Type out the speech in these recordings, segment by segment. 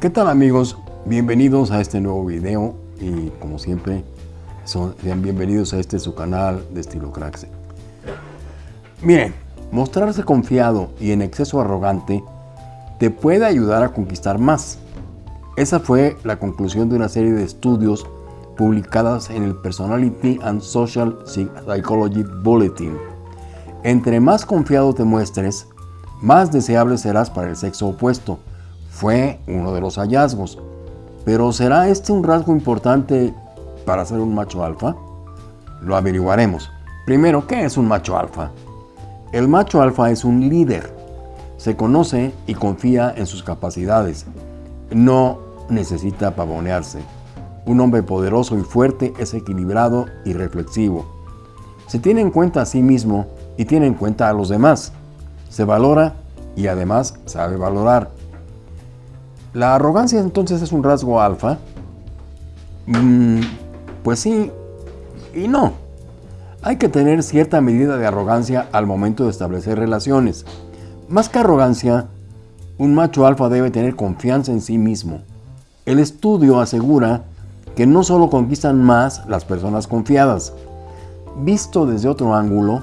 ¿Qué tal amigos? Bienvenidos a este nuevo video y como siempre sean bienvenidos a este su canal de estilo Craxe. Miren, mostrarse confiado y en exceso arrogante te puede ayudar a conquistar más. Esa fue la conclusión de una serie de estudios publicadas en el Personality and Social Psychology Bulletin. Entre más confiado te muestres, más deseable serás para el sexo opuesto fue uno de los hallazgos. Pero ¿será este un rasgo importante para ser un macho alfa? Lo averiguaremos. Primero, ¿qué es un macho alfa? El macho alfa es un líder. Se conoce y confía en sus capacidades. No necesita pavonearse. Un hombre poderoso y fuerte es equilibrado y reflexivo. Se tiene en cuenta a sí mismo y tiene en cuenta a los demás. Se valora y además sabe valorar. ¿La arrogancia entonces es un rasgo alfa? Mm, pues sí y no. Hay que tener cierta medida de arrogancia al momento de establecer relaciones. Más que arrogancia, un macho alfa debe tener confianza en sí mismo. El estudio asegura que no solo conquistan más las personas confiadas. Visto desde otro ángulo,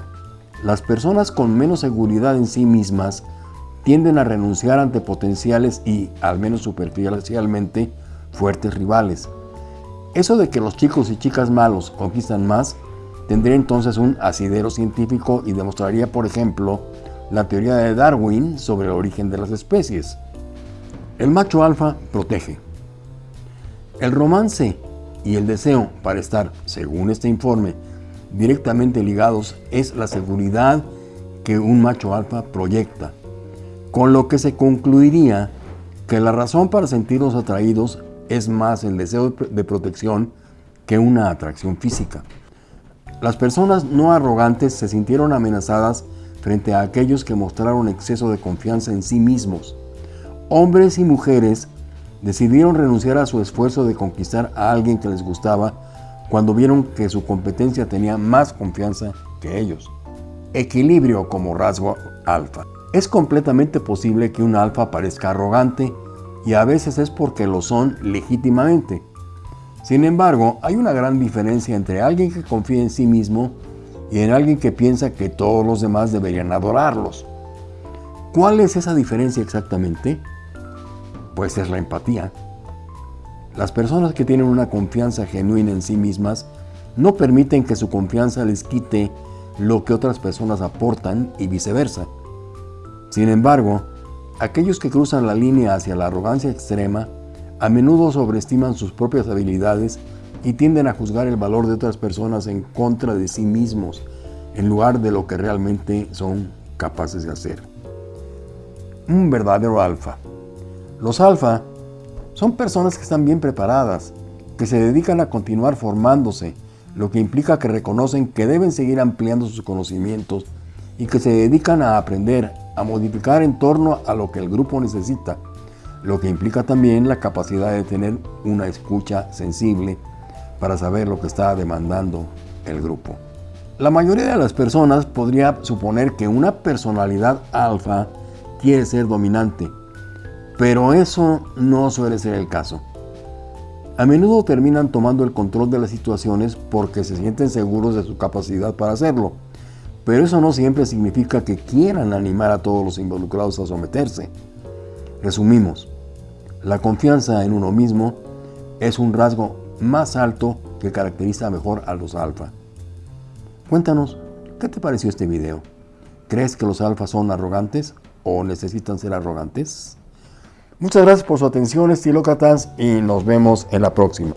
las personas con menos seguridad en sí mismas tienden a renunciar ante potenciales y, al menos superficialmente, fuertes rivales. Eso de que los chicos y chicas malos conquistan más tendría entonces un asidero científico y demostraría, por ejemplo, la teoría de Darwin sobre el origen de las especies. El macho alfa protege. El romance y el deseo para estar, según este informe, directamente ligados es la seguridad que un macho alfa proyecta con lo que se concluiría que la razón para sentirnos atraídos es más el deseo de protección que una atracción física. Las personas no arrogantes se sintieron amenazadas frente a aquellos que mostraron exceso de confianza en sí mismos. Hombres y mujeres decidieron renunciar a su esfuerzo de conquistar a alguien que les gustaba cuando vieron que su competencia tenía más confianza que ellos. Equilibrio como rasgo alfa. Es completamente posible que un alfa parezca arrogante y a veces es porque lo son legítimamente. Sin embargo, hay una gran diferencia entre alguien que confía en sí mismo y en alguien que piensa que todos los demás deberían adorarlos. ¿Cuál es esa diferencia exactamente? Pues es la empatía. Las personas que tienen una confianza genuina en sí mismas no permiten que su confianza les quite lo que otras personas aportan y viceversa. Sin embargo, aquellos que cruzan la línea hacia la arrogancia extrema a menudo sobreestiman sus propias habilidades y tienden a juzgar el valor de otras personas en contra de sí mismos, en lugar de lo que realmente son capaces de hacer. Un verdadero alfa. Los alfa son personas que están bien preparadas, que se dedican a continuar formándose, lo que implica que reconocen que deben seguir ampliando sus conocimientos y que se dedican a aprender, a modificar en torno a lo que el grupo necesita, lo que implica también la capacidad de tener una escucha sensible para saber lo que está demandando el grupo. La mayoría de las personas podría suponer que una personalidad alfa quiere ser dominante, pero eso no suele ser el caso. A menudo terminan tomando el control de las situaciones porque se sienten seguros de su capacidad para hacerlo, pero eso no siempre significa que quieran animar a todos los involucrados a someterse. Resumimos, la confianza en uno mismo es un rasgo más alto que caracteriza mejor a los alfa. Cuéntanos, ¿qué te pareció este video? ¿Crees que los alfas son arrogantes o necesitan ser arrogantes? Muchas gracias por su atención, estilócratas, y nos vemos en la próxima.